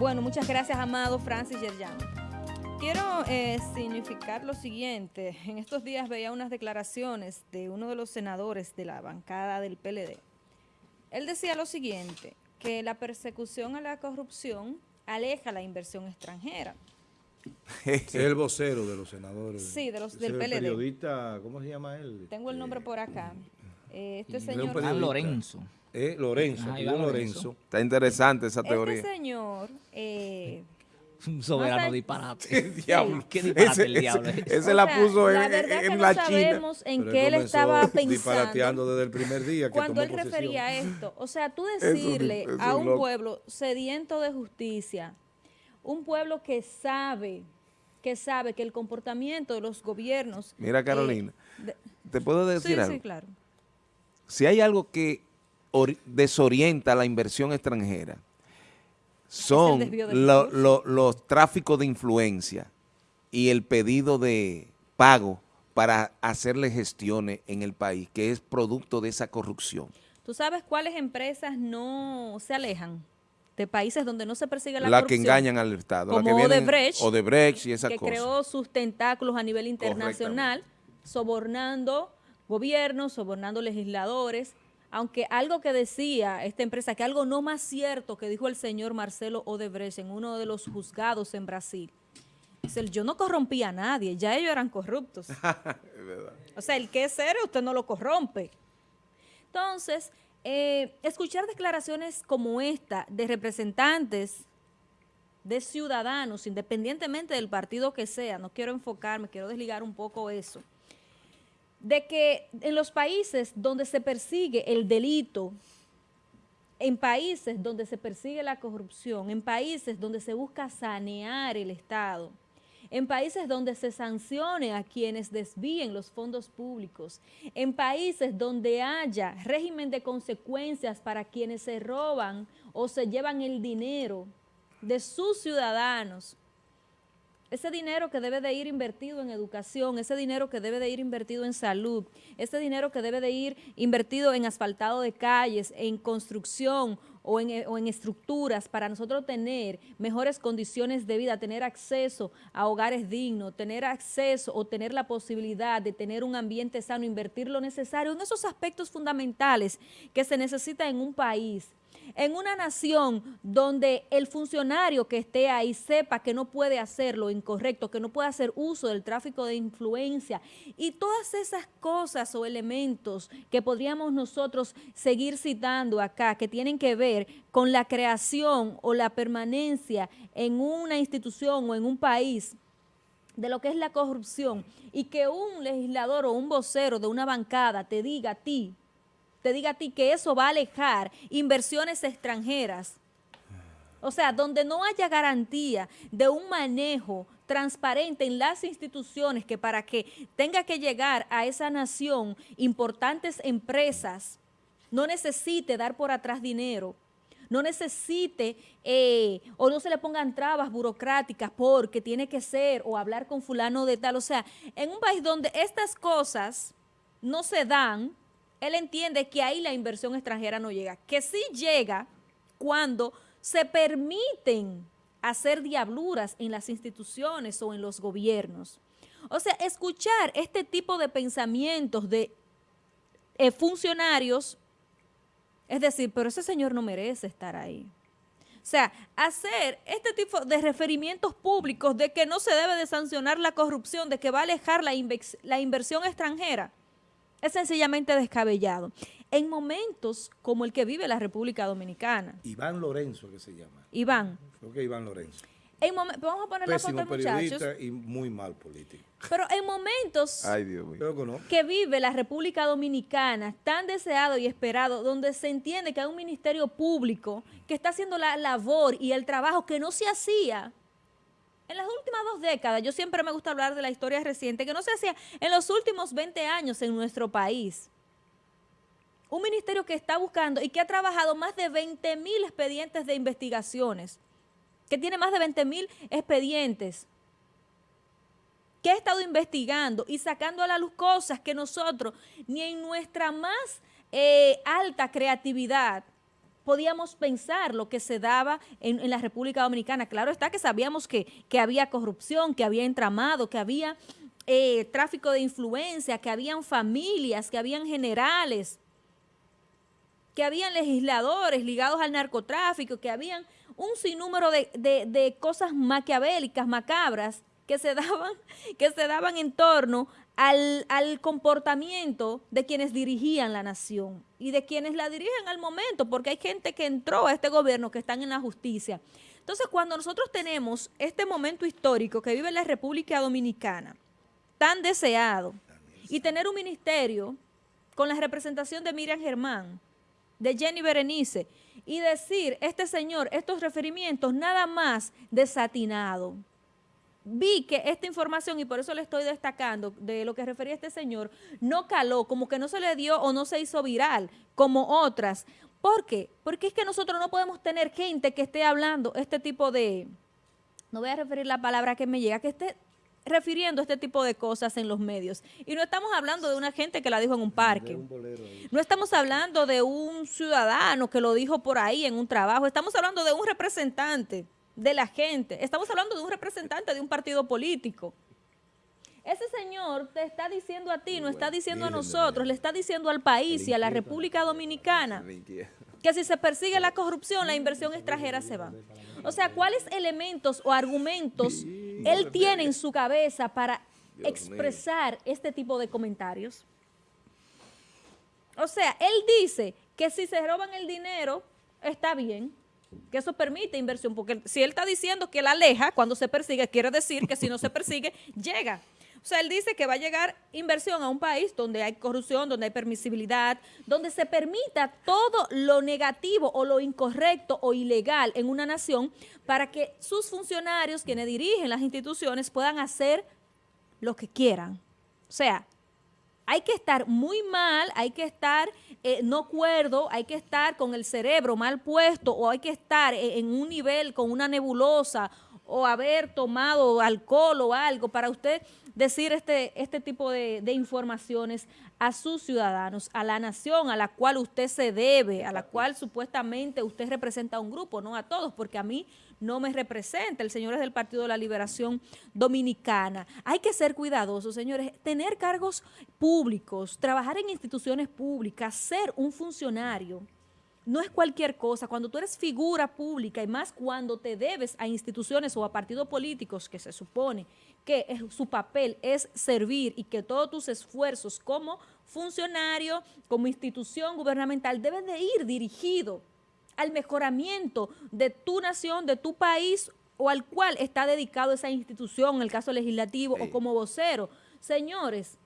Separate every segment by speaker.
Speaker 1: Bueno, muchas gracias, Amado Francis Yerjan. Quiero eh, significar lo siguiente. En estos días veía unas declaraciones de uno de los senadores de la bancada del PLD. Él decía lo siguiente, que la persecución a la corrupción aleja la inversión extranjera.
Speaker 2: es el vocero de los senadores.
Speaker 1: Sí, de los, del PLD.
Speaker 2: El periodista, ¿cómo se llama él?
Speaker 1: Tengo el nombre por acá. Eh, este señor...
Speaker 3: Lorenzo.
Speaker 2: Eh, Lorenzo, Lorenzo.
Speaker 4: Está interesante esa
Speaker 1: este
Speaker 4: teoría.
Speaker 1: Este señor... Eh,
Speaker 3: un soberano disparate.
Speaker 4: El diablo.
Speaker 3: ¿Qué disparate el diablo?
Speaker 4: Ese, ese la puso en,
Speaker 1: la verdad
Speaker 4: en
Speaker 1: que
Speaker 4: la
Speaker 1: no
Speaker 4: China.
Speaker 1: sabemos en qué él estaba pensando.
Speaker 2: disparateando desde el primer día que
Speaker 1: Cuando
Speaker 2: tomó
Speaker 1: él refería a esto. O sea, tú decirle
Speaker 4: Eso- eso
Speaker 1: a un
Speaker 4: loco.
Speaker 1: pueblo sediento de justicia, un pueblo que sabe, que sabe que el comportamiento de los gobiernos...
Speaker 4: Mira,
Speaker 1: eh,
Speaker 4: Carolina,
Speaker 1: de-
Speaker 4: ¿te puedo decir
Speaker 1: sí,
Speaker 4: algo?
Speaker 1: sí, claro.
Speaker 4: Si hay algo que desorienta la inversión extranjera, son
Speaker 1: de
Speaker 4: lo- lo- los tráficos de influencia y el pedido de pago para hacerle gestiones en el país, que es producto de esa corrupción.
Speaker 1: ¿Tú sabes cuáles empresas no se alejan de países donde no se persigue la,
Speaker 4: La que
Speaker 1: corrupción?
Speaker 4: engañan al Estado. la
Speaker 1: Como
Speaker 4: que vienen-
Speaker 1: Odebrecht,
Speaker 4: Odebrecht y esas
Speaker 1: que
Speaker 4: cosas.
Speaker 1: creó sus tentáculos a nivel internacional, sobornando gobiernos, sobornando legisladores, aunque algo que decía esta empresa, que algo no más cierto que dijo el señor Marcelo Odebrecht en uno de los juzgados en Brasil, dice, yo no corrompía a nadie, ya ellos eran corruptos. O sea, el que es serio, usted no lo corrompe. Entonces, eh, escuchar declaraciones como esta de representantes de ciudadanos, independientemente del partido que sea, no quiero enfocarme, quiero desligar un poco eso, de que en los países donde se persigue el delito, en países donde se persigue la corrupción, en países donde se busca sanear el Estado, en países donde se sancione a quienes desvíen los fondos públicos, en países donde haya régimen de consecuencias para quienes se roban o se llevan el dinero de sus ciudadanos, ese dinero que debe de ir invertido en educación, ese dinero que debe de ir invertido en salud, ese dinero que debe de ir invertido en asfaltado de calles, en construcción o en, o en estructuras para nosotros tener mejores condiciones de vida, tener acceso a hogares dignos, tener acceso o tener la posibilidad de tener un ambiente sano, invertir lo necesario en esos aspectos fundamentales que se necesita en un país en una nación donde el funcionario que esté ahí sepa que no puede hacer lo incorrecto, que no puede hacer uso del tráfico de influencia y todas esas cosas o elementos que podríamos nosotros seguir citando acá, que tienen que ver con la creación o la permanencia en una institución o en un país de lo que es la corrupción y que un legislador o un vocero de una bancada te diga a ti, te diga a ti que eso va a alejar inversiones extranjeras. O sea, donde no haya garantía de un manejo transparente en las instituciones que para que tenga que llegar a esa nación importantes empresas, no necesite dar por atrás dinero, no necesite eh, o no se le pongan trabas burocráticas porque tiene que ser o hablar con fulano de tal. O sea, en un país donde estas cosas no se dan, él entiende que ahí la inversión extranjera no llega, que sí llega cuando se permiten hacer diabluras en las instituciones o en los gobiernos. O sea, escuchar este tipo de pensamientos de eh, funcionarios, es decir, pero ese señor no merece estar ahí. O sea, hacer este tipo de referimientos públicos de que no se debe de sancionar la corrupción, de que va a alejar la, inversión extranjera, es sencillamente descabellado. En momentos como el que vive la República Dominicana,
Speaker 2: Iván Lorenzo, que se llama.
Speaker 1: Iván,
Speaker 2: Creo que Iván Lorenzo.
Speaker 1: en vamos a poner la foto, muchachos,
Speaker 2: periodista y muy mal político.
Speaker 1: pero en momentos
Speaker 4: Ay, Dios mío.
Speaker 2: Creo que no.
Speaker 1: que vive la República Dominicana, tan deseado y esperado, donde se entiende que hay un ministerio público que está haciendo la labor y el trabajo que no se hacía en las últimas dos décadas. Yo siempre me gusta hablar de la historia reciente, que no se hacía en los últimos 20 años en nuestro país. Un ministerio que está buscando y que ha trabajado más de 20 mil expedientes de investigaciones, que tiene más de 20 mil expedientes que ha estado investigando y sacando a la luz cosas que nosotros, ni en nuestra más eh, alta creatividad, podíamos pensar lo que se daba en, la República Dominicana. Claro está que sabíamos que, que había corrupción, que había entramado, que había eh, tráfico de influencia, que habían familias, que habían generales, que habían legisladores ligados al narcotráfico, que habían un sinnúmero de, de, de cosas maquiavélicas, macabras, que se daban, que se daban en torno al, al, comportamiento de quienes dirigían la nación y de quienes la dirigen al momento, porque hay gente que entró a este gobierno que están en la justicia. Entonces, cuando nosotros tenemos este momento histórico que vive la República Dominicana, tan deseado, y tener un ministerio con la representación de Miriam Germán, de Jenny Berenice, y decir, este señor, estos referimientos, nada más desatinado, vi que esta información, y por eso le estoy destacando de lo que refería este señor, no caló, como que no se le dio o no se hizo viral, como otras. ¿Por qué? Porque es que nosotros no podemos tener gente que esté hablando este tipo de, no voy a referir la palabra que me llega, que esté refiriendo este tipo de cosas en los medios. Y no estamos hablando de una gente que la dijo en un parque. No estamos hablando de un ciudadano que lo dijo por ahí en un trabajo. Estamos hablando de un representante de la gente. Estamos hablando de un representante de un partido político. Ese señor te está diciendo a ti, no está diciendo a nosotros, le está diciendo al país y a la República Dominicana que si se persigue la corrupción, la inversión extranjera se va. O sea, ¿cuáles elementos o argumentos él tiene en su cabeza para expresar este tipo de comentarios? O sea, él dice que si se roban el dinero, está bien, que eso permite inversión, porque si él está diciendo que la aleja cuando se persigue, quiere decir que si no se persigue, llega. O sea, él dice que va a llegar inversión a un país donde hay corrupción, donde hay permisibilidad, donde se permita todo lo negativo o lo incorrecto o ilegal en una nación para que sus funcionarios, quienes dirigen las instituciones, puedan hacer lo que quieran. O sea, hay que estar muy mal, hay que estar eh, no cuerdo, hay que estar con el cerebro mal puesto o hay que estar en, en un nivel con una nebulosa o haber tomado alcohol o algo. Para usted decir este, este tipo de, de, informaciones a sus ciudadanos, a la nación a la cual usted se debe, a la cual supuestamente usted representa a un grupo, no a todos, porque a mí no me representa, el señor es del Partido de la Liberación Dominicana. Hay que ser cuidadosos, señores, tener cargos públicos, trabajar en instituciones públicas, ser un funcionario, no es cualquier cosa. Cuando tú eres figura pública y más cuando te debes a instituciones o a partidos políticos que se supone que es, su papel es servir y que todos tus esfuerzos como funcionario, como institución gubernamental deben de ir dirigido al mejoramiento de tu nación, de tu país o al cual está dedicado esa institución, en el caso legislativo sí. o como vocero. Señores,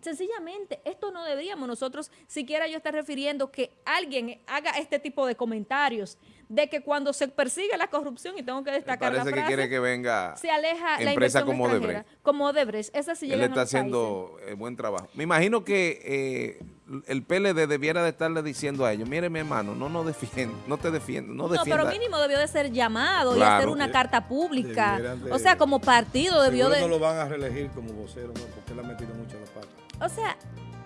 Speaker 1: Sencillamente, esto no deberíamos nosotros siquiera yo estar refiriendo que alguien haga este tipo de comentarios de que cuando se persigue la corrupción, y tengo que destacar
Speaker 4: parece
Speaker 1: la frase,
Speaker 4: que quiere que venga
Speaker 1: se aleja
Speaker 4: la
Speaker 1: inversión
Speaker 4: como. Odebrecht.
Speaker 1: Como Odebrecht. Esa sí
Speaker 4: Él está haciendo eh, buen trabajo. Me imagino que eh, el PLD debiera de estarle diciendo a ellos, mire mi hermano, no nos defiende, no te defiende, no defienda.
Speaker 1: No, pero mínimo debió de ser llamado
Speaker 4: Claro.
Speaker 1: y hacer una carta pública.
Speaker 2: de-
Speaker 1: o sea, como partido debió de...
Speaker 2: no lo van a reelegir como vocero, ¿no? Porque él ha metido mucho la pata.
Speaker 1: O sea,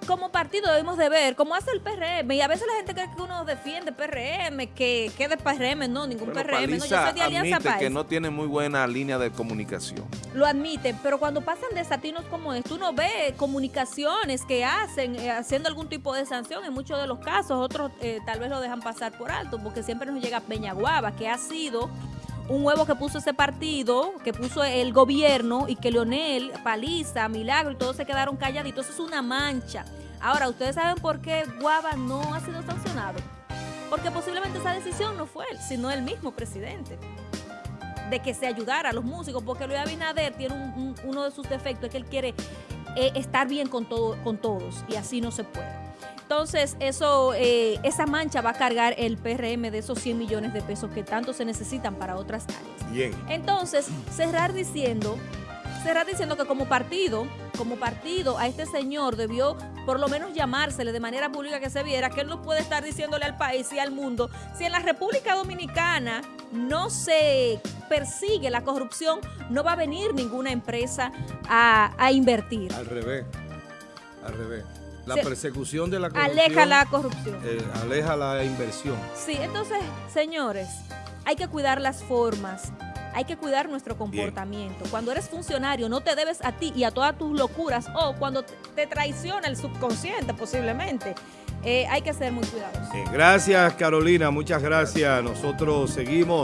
Speaker 1: como partido debemos de ver, como hace el PRM, y a veces la gente cree que uno defiende PRM, que, que de PRM, no, ningún
Speaker 4: Bueno,
Speaker 1: PRM, no, yo soy de Alianza
Speaker 4: admite
Speaker 1: País.
Speaker 4: que no tiene muy buena línea de comunicación.
Speaker 1: Lo admiten, pero cuando pasan desatinos como esto, uno ve comunicaciones que hacen, eh, haciendo algún tipo de sanción, en muchos de los casos, otros eh, tal vez lo dejan pasar por alto, porque siempre nos llega Peñaguaba, que ha sido un huevo que puso ese partido, que puso el gobierno y que Leonel, Paliza, Milagro y todos se quedaron calladitos. Eso es una mancha. Ahora, ¿ustedes saben por qué Guava no ha sido sancionado? Porque posiblemente esa decisión no fue él, sino el mismo presidente. De que se ayudara a los músicos, porque Luis Abinader tiene un- un- uno de sus defectos, es que él quiere eh, estar bien con, todo, con todos, y así no se puede. Entonces, eso, eh, esa mancha va a cargar el PRM de esos 100 millones de pesos que tanto se necesitan para otras áreas.
Speaker 2: Bien.
Speaker 1: Entonces, cerrar diciendo, cerrar diciendo que como partido, como partido, a este señor debió por lo menos llamársele de manera pública que se viera que él no puede estar diciéndole al país y al mundo, si en la República Dominicana no se persigue la corrupción, no va a venir ninguna empresa a, a invertir.
Speaker 2: Al revés. Al revés. La
Speaker 1: se-
Speaker 2: persecución de la corrupción.
Speaker 1: aleja la corrupción.
Speaker 2: eh, aleja la inversión.
Speaker 1: Sí, entonces, señores, hay que cuidar las formas, hay que cuidar nuestro comportamiento. Cuando eres funcionario, no te debes a ti y a todas tus locuras, o cuando te- te traiciona el subconsciente posiblemente. Eh, hay que ser muy cuidadosos.
Speaker 2: Eh, gracias, Carolina. Muchas gracias. Nosotros seguimos